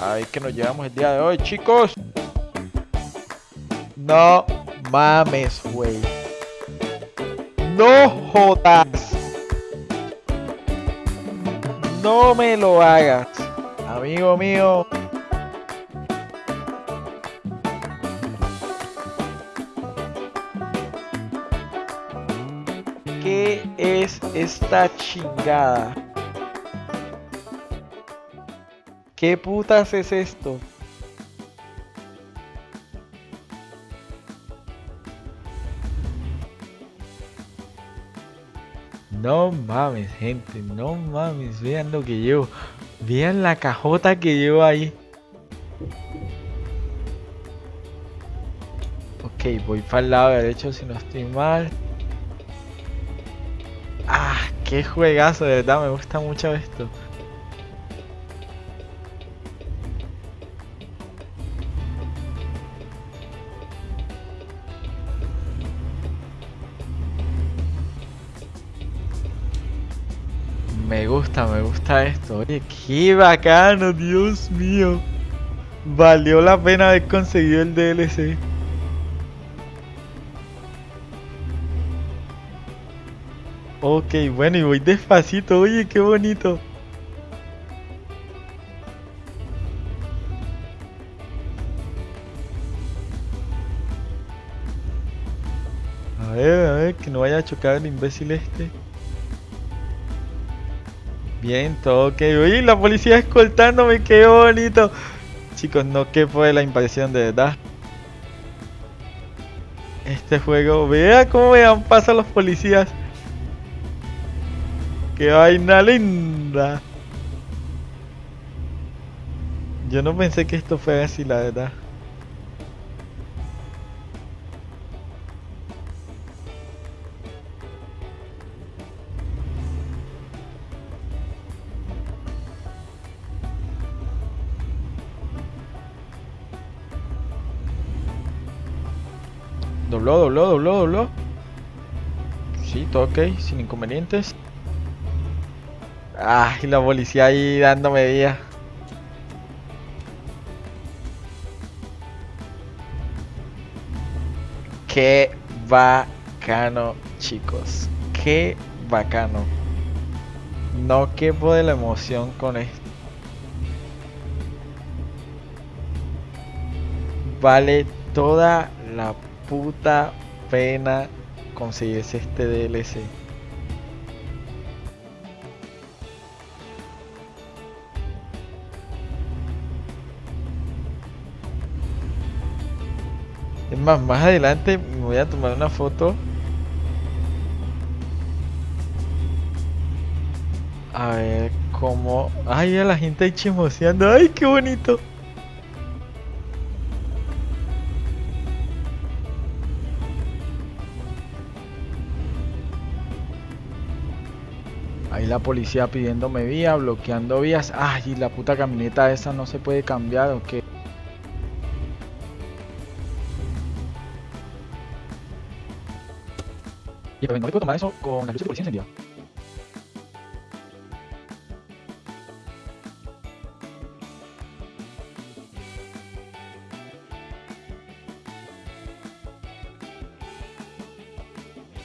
A ver qué nos llevamos el día de hoy, chicos. No mames, güey. No jodas. No me lo hagas. Amigo mío. ¿Qué es esta chingada? ¿Qué putas es esto? No mames, gente, no mames, vean lo que llevo. Vean la cajota que llevo ahí. Ok, voy para el lado derecho si no estoy mal. Ah, qué juegazo, de verdad, me gusta mucho esto. Me gusta, me gusta esto. Oye, qué bacano, Dios mío. Valió la pena haber conseguido el DLC. Ok, bueno, y voy despacito. Oye, qué bonito. A ver, a ver, que no vaya a chocar el imbécil este. Bien, todo ok. Uy, la policía escoltándome, qué bonito. Chicos, no quepo de la impresión, de verdad. Este juego, vea cómo me dan paso a los policías. Qué vaina linda. Yo no pensé que esto fuera así, la verdad. Dobló, dobló, dobló, dobló. Sí, todo ok, sin inconvenientes. Ah, y la policía ahí dándome vía. Qué bacano, chicos. Qué bacano. No quepo de la emoción con esto. Vale toda la puta pena conseguirse este DLC. Es más, más adelante me voy a tomar una foto. A ver cómo... Ay, a la gente ahí chismoseando. Ay, qué bonito. La policía pidiéndome vía, bloqueando vías. Ay, y la puta camioneta esa no se puede cambiar o qué. Y no puedo tomar eso con la luz de policía encendida.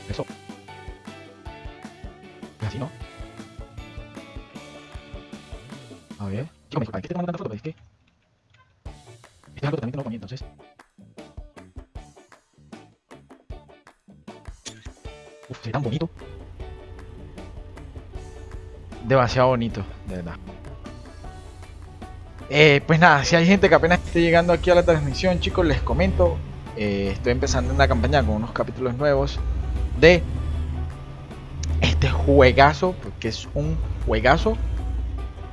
Eso. Es así, ¿no? A ver. Chico, me ¿es que te tomando tanta foto? Es que... Este es algo totalmente nuevo para mí, entonces... Uf, se ve tan bonito. Demasiado bonito, de verdad. Eh, pues nada, si hay gente que apenas esté llegando aquí a la transmisión, chicos, les comento. eh, estoy empezando una campaña con unos capítulos nuevos de este juegazo, porque es un juegazo.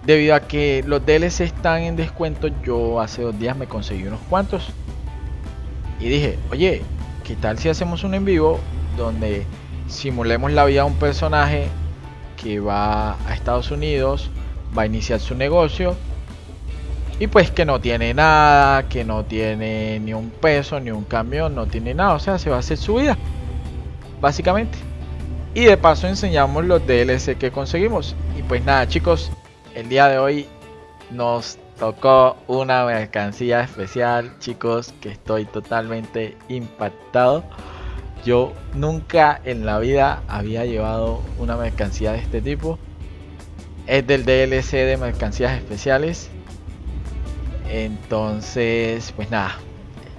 Debido a que los DLC están en descuento, yo hace dos días me conseguí unos cuantos. Y dije, oye, ¿qué tal si hacemos un en vivo donde simulemos la vida de un personaje que va a Estados Unidos, va a iniciar su negocio y pues que no tiene nada, que no tiene ni un peso, ni un camión, no tiene nada, o sea, se va a hacer su vida, básicamente. Y de paso enseñamos los DLC que conseguimos. Y pues nada chicos, el día de hoy nos tocó una mercancía especial, chicos, que estoy totalmente impactado. Yo nunca en la vida había llevado una mercancía de este tipo. Es del DLC de mercancías especiales. Entonces, pues nada,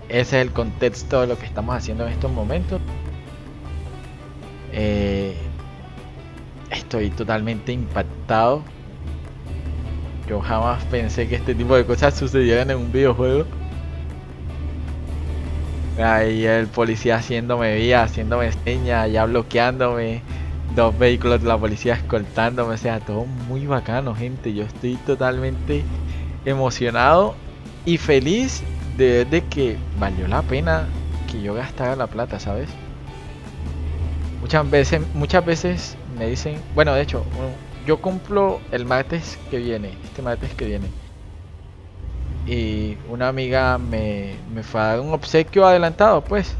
ese es el contexto de lo que estamos haciendo en estos momentos. Eh, estoy totalmente impactado. Yo jamás pensé que este tipo de cosas sucedieran en un videojuego. Ahí el policía haciéndome vía, haciéndome señas, ya bloqueándome. Dos vehículos de la policía escoltándome. O sea, todo muy bacano, gente. Yo estoy totalmente emocionado y feliz de, de que valió la pena que yo gastara la plata, ¿sabes? Muchas veces, muchas veces me dicen, bueno, de hecho, yo cumplo el martes que viene, este martes que viene. Y una amiga me, me fue a dar un obsequio adelantado, pues.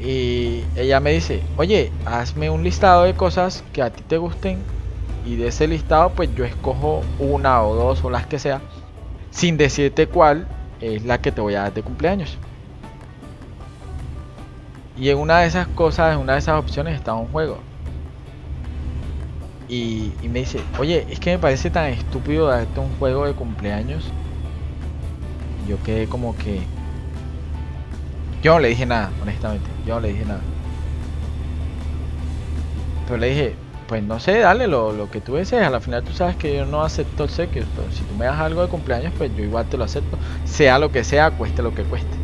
Y ella me dice, oye, hazme un listado de cosas que a ti te gusten. Y de ese listado, pues yo escojo una o dos o las que sea. Sin decirte cuál es la que te voy a dar de cumpleaños. Y en una de esas cosas, en una de esas opciones está un juego. Y, me dice, oye, es que me parece tan estúpido darte un juego de cumpleaños. Yo quedé como que... Yo no le dije nada, honestamente. Yo no le dije nada. Pero le dije, pues no sé, dale lo, lo que tú desees. A la final tú sabes que yo no acepto el sequio. Si tú me das algo de cumpleaños, pues yo igual te lo acepto. Sea lo que sea, cueste lo que cueste.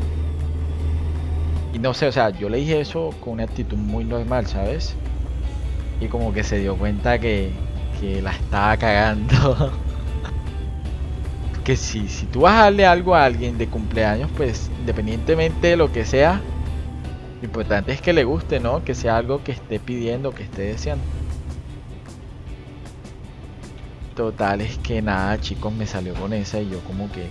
Y no sé, o sea, yo le dije eso con una actitud muy normal, ¿sabes? Y como que se dio cuenta que, que la estaba cagando. que si, si tú vas a darle algo a alguien de cumpleaños, pues independientemente de lo que sea, lo importante es que le guste, ¿no? Que sea algo que esté pidiendo, que esté deseando. Total, es que nada, chicos, me salió con esa y yo como que...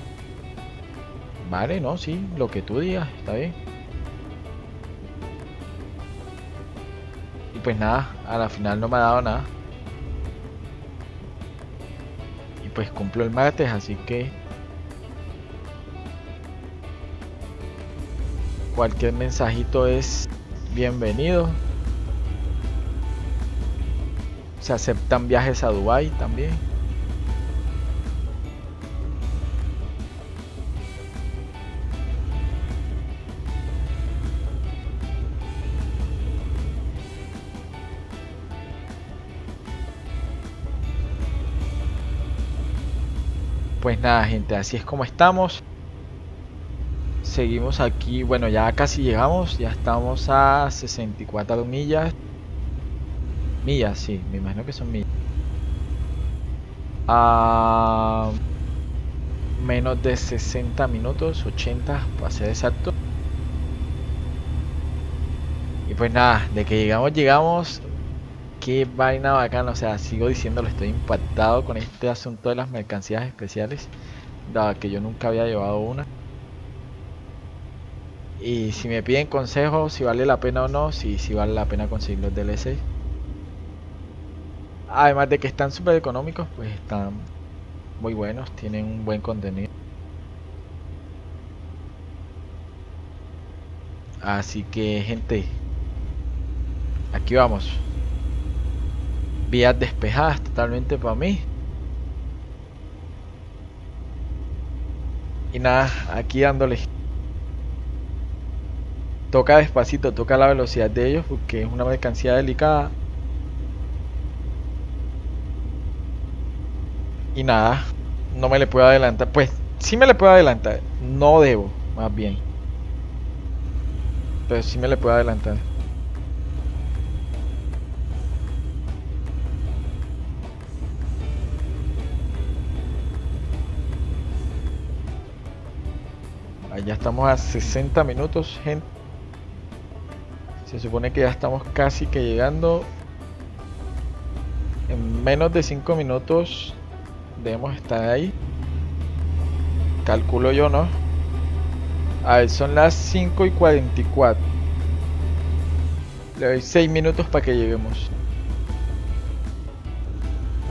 Vale, no, sí, lo que tú digas, está bien. Y pues nada, a la final no me ha dado nada. Y pues cumplo el martes, así que... Cualquier mensajito es bienvenido. Se aceptan viajes a Dubai también. Pues nada, gente, así es como estamos. Seguimos aquí, bueno, ya casi llegamos, ya estamos a 64 millas. Millas, sí, me imagino que son millas. A menos de 60 minutos, 80 para ser exacto. Y pues nada, de que llegamos, llegamos qué vaina bacana, o sea, sigo diciéndolo, estoy impactado con este asunto de las mercancías especiales, dado que yo nunca había llevado una. Y si me piden consejos, si vale la pena o no, si, si vale la pena conseguir los DLC. Además de que están súper económicos, pues están muy buenos, tienen un buen contenido. Así que gente, aquí vamos vías despejadas totalmente para mí. Y nada, aquí dándole. Toca despacito, toca la velocidad de ellos porque es una mercancía delicada. Y nada, no me le puedo adelantar. Pues sí me le puedo adelantar, no debo, más bien. Pero sí me le puedo adelantar. Ya estamos a 60 minutos, gente. Se supone que ya estamos casi que llegando. En menos de 5 minutos debemos estar ahí. Calculo yo, ¿no? A ver, son las 5 y 44. Le doy 6 minutos para que lleguemos.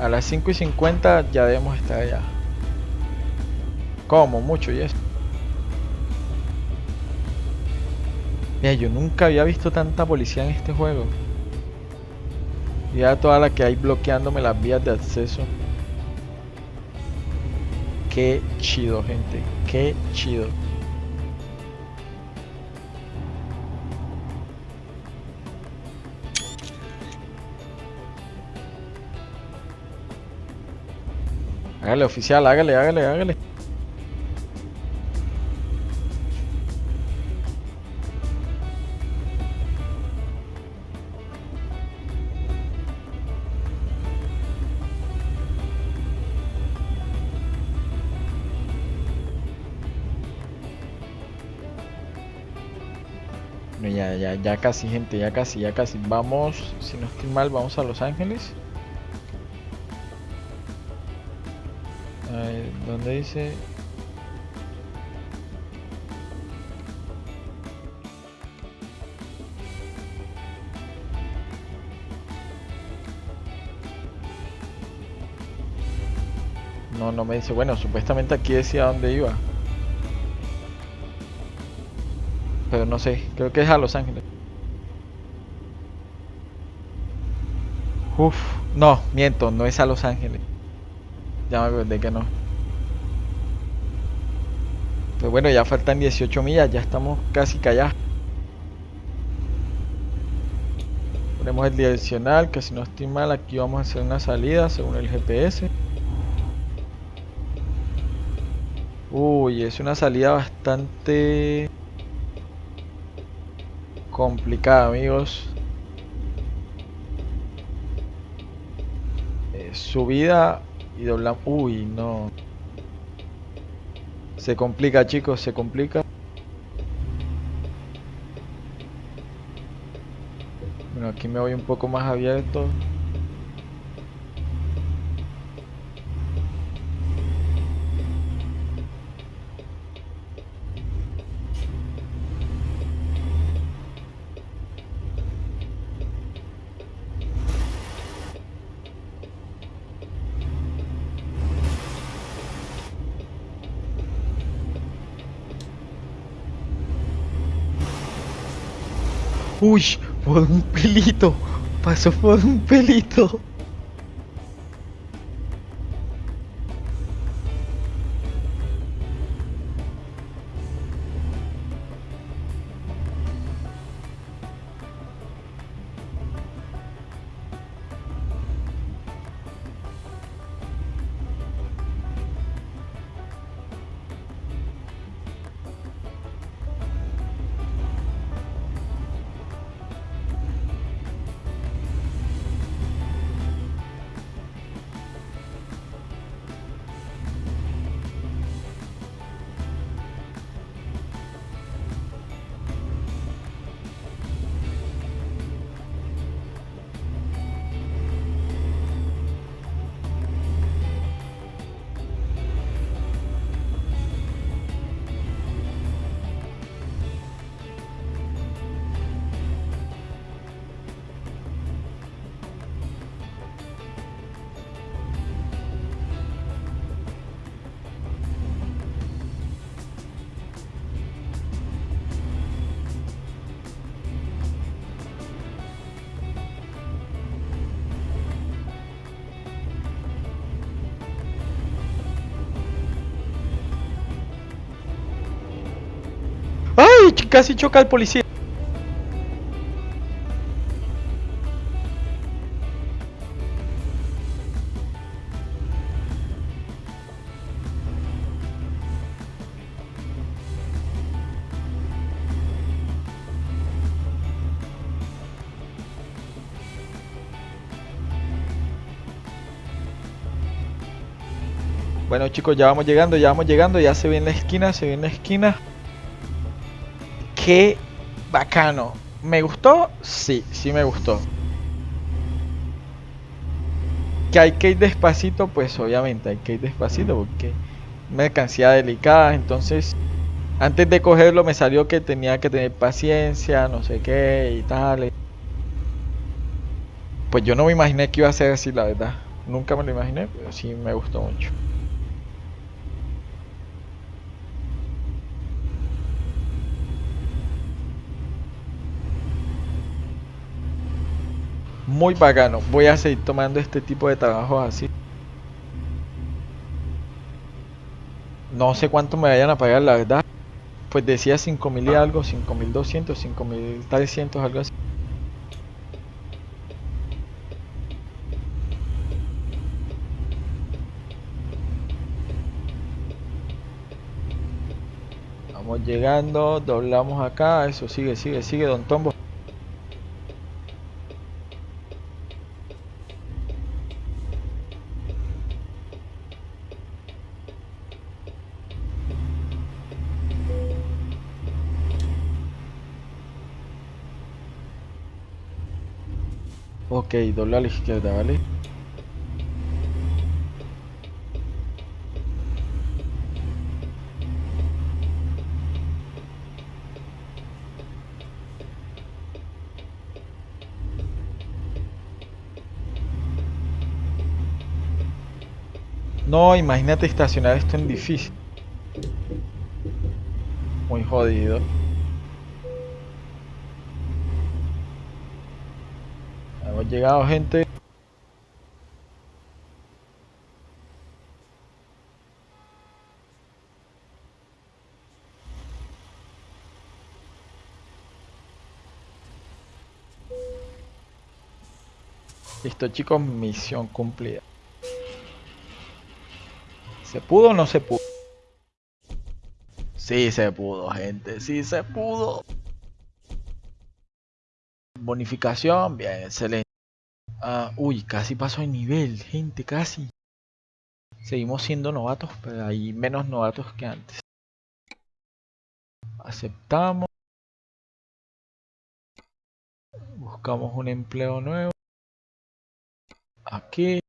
A las 5 y 50 ya debemos estar allá. como mucho y eso. Yo nunca había visto tanta policía en este juego. Ya toda la que hay bloqueándome las vías de acceso. Qué chido, gente. Qué chido. Hágale, oficial, hágale, hágale, hágale. Ya, ya, ya casi, gente, ya casi, ya casi. Vamos, si no estoy mal, vamos a Los Ángeles. ¿Dónde dice? No, no me dice. Bueno, supuestamente aquí decía dónde iba. No sé, creo que es a Los Ángeles. Uf, no, miento, no es a Los Ángeles. Ya me acordé que no. Pues bueno, ya faltan 18 millas, ya estamos casi callados. Ponemos el direccional, que si no estoy mal, aquí vamos a hacer una salida según el GPS. Uy, es una salida bastante complicada, amigos. Eh, subida y doblamos. Uy, no. Se complica, chicos, se complica. Bueno, aquí me voy un poco más abierto. Uy, por un pelito. Pasó por un pelito. Casi choca al policía. Bueno chicos, ya vamos llegando, ya vamos llegando, ya se ve en la esquina, se ve en la esquina. Qué bacano. ¿Me gustó? Sí, sí me gustó. Que hay que ir despacito, pues obviamente hay que ir despacito porque mercancía delicada, entonces antes de cogerlo me salió que tenía que tener paciencia, no sé qué y tal. Pues yo no me imaginé que iba a ser así, la verdad. Nunca me lo imaginé, pero sí me gustó mucho. Muy bacano. Voy a seguir tomando este tipo de trabajos así. No sé cuánto me vayan a pagar, la verdad. Pues decía 5000 y algo, 5200, 5300, algo así. Vamos llegando, doblamos acá, eso sigue, sigue, sigue, Don Tombo. Ok, dobla a la izquierda, ¿vale? No, imagínate estacionar esto en difícil. Muy jodido. Hemos llegado, gente. Listo, chicos, misión cumplida. ¿Se pudo o no se pudo? Sí se pudo, gente. Sí se pudo. Bonificación, bien, excelente. Ah, uy, casi pasó de nivel, gente, casi. Seguimos siendo novatos, pero hay menos novatos que antes. Aceptamos. Buscamos un empleo nuevo. Aquí.